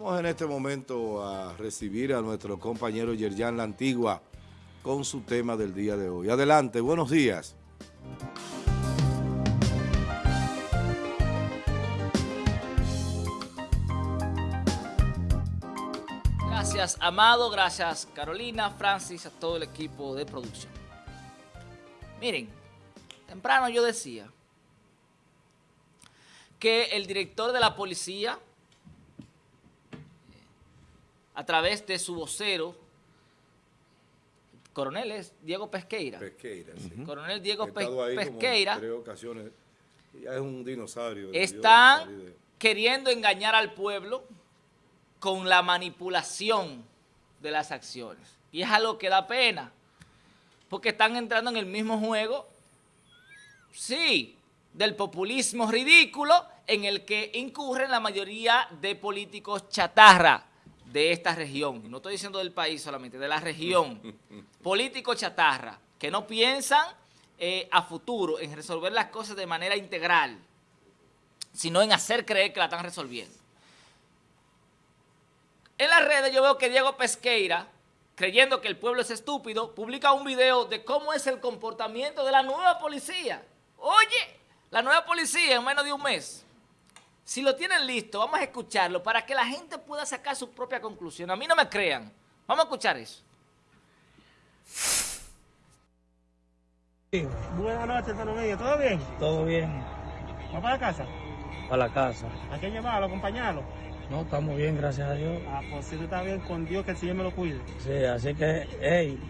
Vamos en este momento a recibir a nuestro compañero Yerjan La Antigua con su tema del día de hoy. Adelante, buenos días. Gracias, Amado, gracias, Carolina, Francis, a todo el equipo de producción. Miren, temprano yo decía que el director de la policía a través de su vocero, coronel es Diego Pesqueira. Pesqueira, sí. Coronel Diego como Pesqueira. en tres ocasiones. Ya es un dinosaurio. Están de- queriendo engañar al pueblo con la manipulación de las acciones. Y es algo que da pena, porque están entrando en el mismo juego, sí, del populismo ridículo en el que incurren la mayoría de políticos chatarra de esta región. No estoy diciendo del país solamente, de la región. Políticos chatarra, que no piensan eh, a futuro en resolver las cosas de manera integral, sino en hacer creer que la están resolviendo. En las redes yo veo que Diego Pesqueira, creyendo que el pueblo es estúpido, publica un video de cómo es el comportamiento de la nueva policía. Oye, la nueva policía en menos de un mes. Si lo tienen listo, vamos a escucharlo para que la gente pueda sacar su propia conclusión. A mí no me crean. Vamos a escuchar eso. Buenas noches. ¿Todo bien? Todo bien, ¿Va para la casa? para la casa. ¿Hay que llevarlo, acompañarlo? No, estamos bien, gracias a Dios. Ah, pues si tú estás bien con Dios, que el Señor me lo cuide. Sí, así que, hey,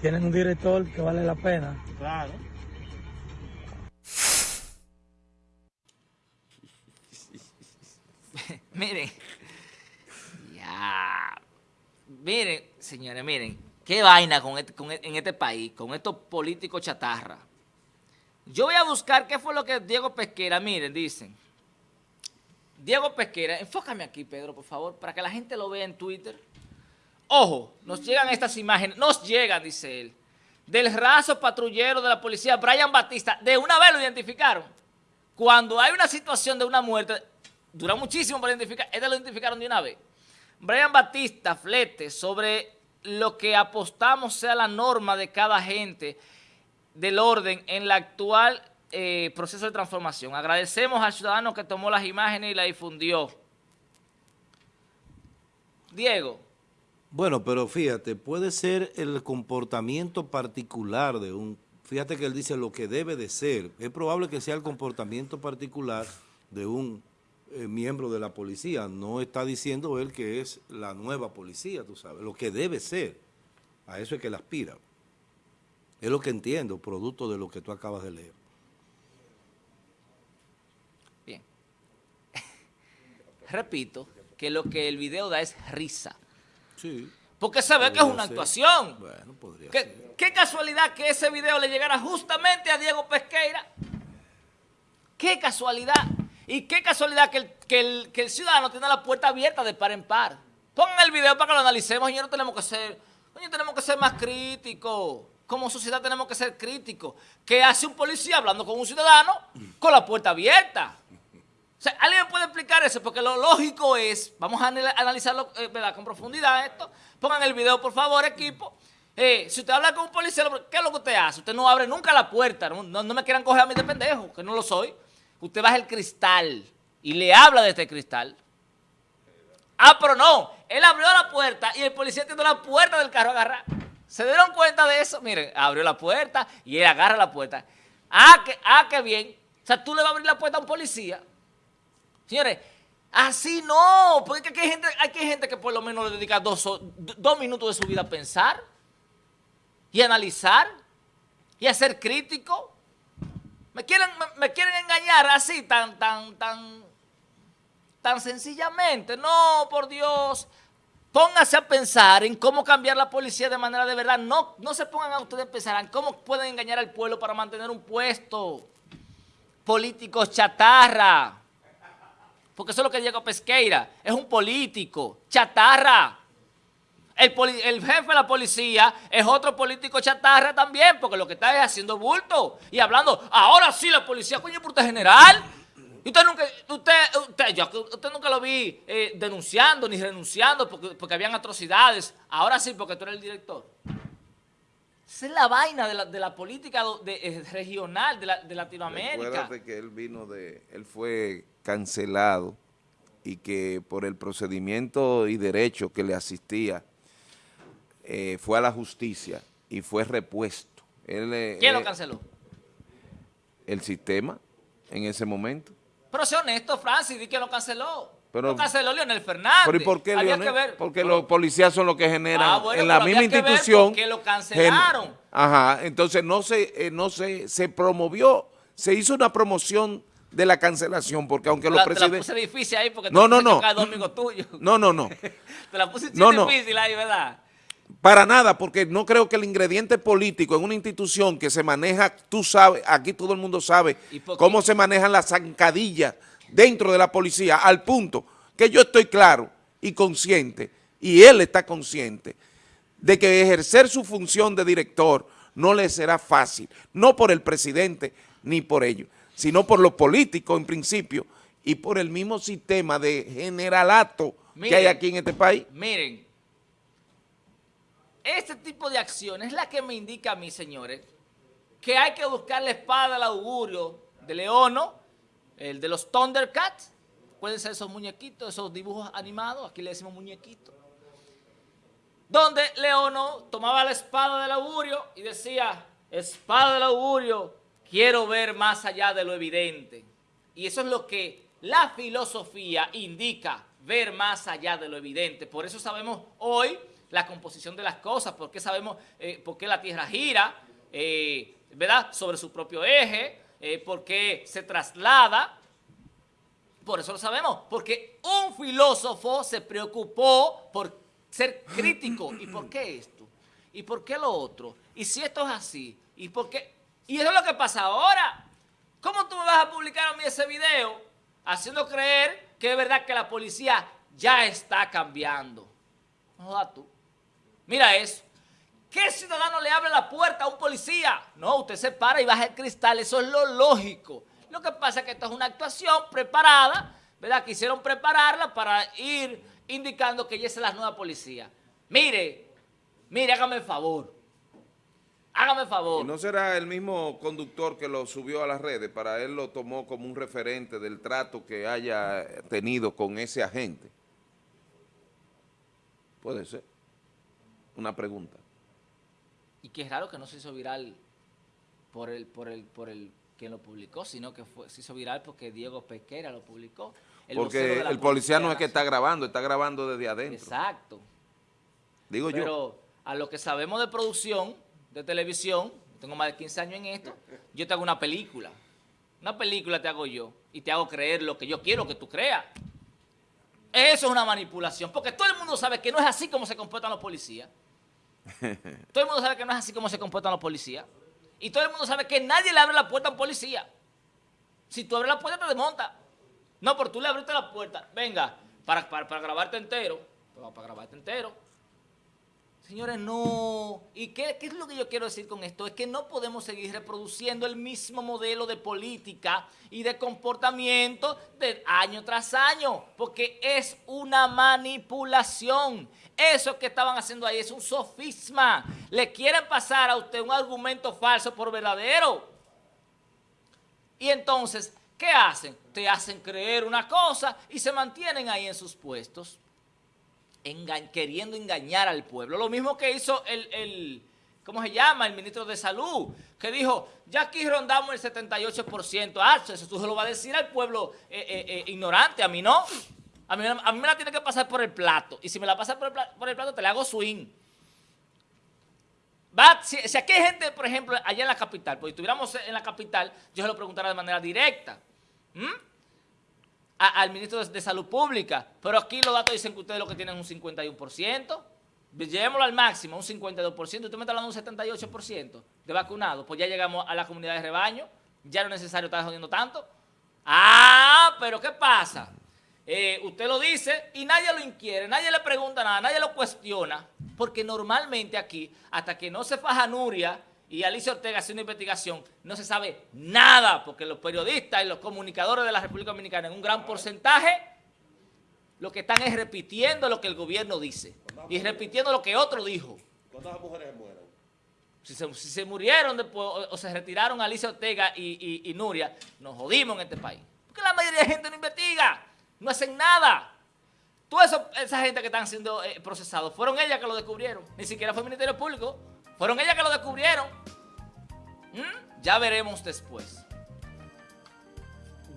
tienen un director que vale la pena. Claro. Miren. Ya. Miren, señores, miren. Qué vaina con este- e- en este país, con estos políticos chatarra. Yo voy a buscar qué fue lo que Diego Pesquera, miren, dicen. Diego Pesquera, enfócame aquí, Pedro, por favor, para que la gente lo vea en Twitter. Ojo, nos llegan estas imágenes, nos llegan, dice él, del raso patrullero de la policía, Brian Batista. De una vez lo identificaron. Cuando hay una situación de una muerte, dura muchísimo para identificar, este lo identificaron de una vez. Brian Batista, flete, sobre lo que apostamos sea la norma de cada gente del orden en el actual eh, proceso de transformación. Agradecemos al ciudadano que tomó las imágenes y la difundió. Diego, Bueno, pero fíjate, puede ser el comportamiento particular de un... Fíjate que él dice lo que debe de ser. Es probable que sea el comportamiento particular de un eh, miembro de la policía. No está diciendo él que es la nueva policía, tú sabes. Lo que debe ser. A eso es que él aspira. Es lo que entiendo, producto de lo que tú acabas de leer. bien. Repito que lo que el video da es risa. Sí. Porque se ve que es una ser. actuación. Bueno, podría ser. ¿Qué, qué casualidad que ese video le llegara justamente a Diego Pesqueira. Qué casualidad. Y qué casualidad que el, que el- que el ciudadano tiene la puerta abierta de par en par. Pongan el video para que lo analicemos no tenemos que ser, tenemos que ser más críticos. Como sociedad tenemos que ser críticos. ¿Qué hace un policía hablando con un ciudadano con la puerta abierta? O sea, ¿alguien puede explicar eso? Porque lo lógico es, vamos a anal- analizarlo eh, con profundidad esto. Pongan el video, por favor, equipo. Eh, si usted habla con un policía, ¿qué es lo que usted hace? Usted no abre nunca la puerta. No me quieran coger a mí de pendejo, que no lo soy. Usted baja el cristal y le habla de este cristal. Ah, pero no. Él abrió la puerta y el policía tiene la puerta del carro agarrada. ¿Se dieron cuenta de eso? Miren, abrió la puerta y él agarra la puerta. Ah, que, ah, qué bien. O sea, tú le vas a abrir la puerta a un policía. Señores, así no. Porque aquí hay gente, aquí hay gente que por lo menos le dedica dos, dos minutos de su vida a pensar y analizar y a ser crítico. Me quieren, me, quieren engañar así, tan, tan, tan, tan sencillamente. No, por Dios. Pónganse a pensar en cómo cambiar la policía de manera de verdad. No, no se pongan a ustedes a pensar en cómo pueden engañar al pueblo para mantener un puesto. Políticos chatarra. Porque eso es lo que Diego Pesqueira. Es un político chatarra. El, jefe de la policía es otro político chatarra también, porque lo que está es haciendo bulto y hablando, ahora sí la policía, coño, por usted general. Usted nunca, usted, usted, yo, usted nunca lo vi eh, denunciando ni renunciando porque, porque habían atrocidades. Ahora sí, porque tú eres el director. Esa es la vaina de la, de la política de- eh, regional de, la- de Latinoamérica. Recuérdate que él vino de, él fue cancelado y que por el procedimiento y derecho que le asistía eh, fue a la justicia y fue repuesto. Él, eh, ¿Quién lo eh, canceló? El sistema en ese momento. Pero sé honesto, Francis, di que lo canceló. Pero- lo canceló Leonel Fernández. Pero ¿y por qué, Había Leonel? que ver. Porque Pero- los policías son los que generan Ah, bueno, en la misma que institución. qué lo cancelaron. gen- Ajá, entonces no se, eh, no se, se promovió, se hizo una promoción de la cancelación, porque aunque los la, te la presidentes... puse difícil ahí porque No, te no, no. No, no, no. Te la puse no. difícil ahí, ¿verdad? Para nada, porque no creo que el ingrediente político en una institución que se maneja, tú sabes, aquí todo el mundo sabe cómo se manejan las zancadillas dentro de la policía, al punto que yo estoy claro y consciente, y él está consciente, de que ejercer su función de director no le será fácil, no por el presidente ni por ellos, sino por los políticos en principio y por el mismo sistema de generalato que hay aquí en este país. Miren, este tipo de acción es la que me indica a mí, señores, que hay que buscar la espada del augurio de Leono, el de los Thundercats, pueden ser esos muñequitos, esos dibujos animados, aquí le decimos muñequitos, donde Leono tomaba la espada del augurio y decía, espada del augurio, quiero ver más allá de lo evidente. Y eso es lo que la filosofía indica, ver más allá de lo evidente. Por eso sabemos hoy la composición de las cosas, porque sabemos eh, por qué la Tierra gira, eh, ¿verdad? Sobre su propio eje, eh, por qué se traslada, por eso lo sabemos, porque un filósofo se preocupó por ser crítico. ¿Y por qué esto? ¿Y por qué lo otro? ¿Y si esto es así? ¿Y por qué? Y eso es lo que pasa ahora. ¿Cómo tú me vas a publicar a mí ese video haciendo creer que es verdad que la policía ya está cambiando? No jodas tú. Mira eso. ¿Qué ciudadano le abre la puerta a un policía? No, usted se para y baja el cristal, eso es lo lógico. Lo que pasa es que esto es una actuación preparada, ¿verdad? Quisieron prepararla para ir indicando que ella es la nueva policía. Mire, mire, hágame el favor. Hágame el favor. ¿Y no será el mismo conductor que lo subió a las redes? Para él lo tomó como un referente del trato que haya tenido con ese agente. Puede ser. Una pregunta. Y que es raro que no se hizo viral por el, por el, por el quien lo publicó, sino que fue, se hizo viral porque Diego Pesquera lo publicó. el Porque el policía no es que está grabando, está grabando desde adentro. Exacto. Digo yo. Pero a lo que sabemos de producción, de televisión, tengo más de 15 años en esto, yo te hago una película. Una película te hago yo y te hago creer lo que yo quiero que tú creas. Eso es una manipulación, porque todo el mundo sabe que no es así como se comportan los policías. Todo el mundo sabe que no es así como se comportan los policías. Y todo el mundo sabe que nadie le abre la puerta a un policía. Si tú abres la puerta, te desmonta. No, pero tú le abriste la puerta. Venga, para, para, para grabarte entero. Para, para grabarte entero. Señores, no. ¿Y qué, es lo que yo quiero decir con esto? Es que no podemos seguir reproduciendo el mismo modelo de política y de comportamiento de año tras año, porque es una manipulación. Eso que estaban haciendo ahí es un sofisma. Le quieren pasar a usted un argumento falso por verdadero. Y entonces, ¿qué hacen? Te hacen creer una cosa y se mantienen ahí en sus puestos queriendo engañar al pueblo. Lo mismo que hizo el, el- ¿cómo se llama? El ministro de Salud, que dijo, ya aquí rondamos el 78%. Ah, eso tú se lo vas a decir al pueblo eh, eh, eh, ignorante, a mí no. A mí, a mí me la tiene que pasar por el plato. Y si me la pasa por el, plato, te le hago swing. Va, si, si aquí hay gente, por ejemplo, allá en la capital, pues si estuviéramos en la capital, yo se lo preguntara de manera directa. ¿Mm? Al ministro de, Salud Pública, pero aquí los datos dicen que ustedes lo que tienen es un 51%, llevémoslo al máximo, un 52%, usted me está hablando un 78% de vacunados, pues ya llegamos a la comunidad de rebaño, ya no es necesario estar jodiendo tanto. Ah, pero ¿qué pasa? Eh, usted lo dice y nadie lo inquiere, nadie le pregunta nada, nadie lo cuestiona, porque normalmente aquí, hasta que no se faja Nuria y Alicia Ortega hace una investigación, no se sabe nada, porque los periodistas y los comunicadores de la República Dominicana en un gran porcentaje lo que están es repitiendo lo que el gobierno dice y repitiendo lo que otro dijo. ¿Cuántas mujeres mueren? Si se, si se murieron después, o, o se retiraron Alicia Ortega y, y- y Nuria, nos jodimos en este país. Porque la mayoría de gente no investiga, no hacen nada. Toda esa gente que están siendo eh, procesados, fueron ellas que lo descubrieron. Ni siquiera fue el Ministerio Público. Fueron ellas que lo descubrieron. ¿Mm? Ya veremos después.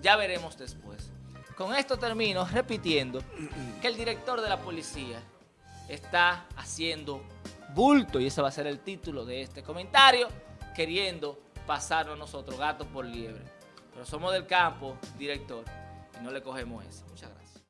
Ya veremos después. Con esto termino repitiendo que el director de la policía está haciendo bulto, y ese va a ser el título de este comentario, queriendo pasarnos nosotros gato por liebre. Pero somos del campo, director, y no le cogemos eso. Muchas gracias.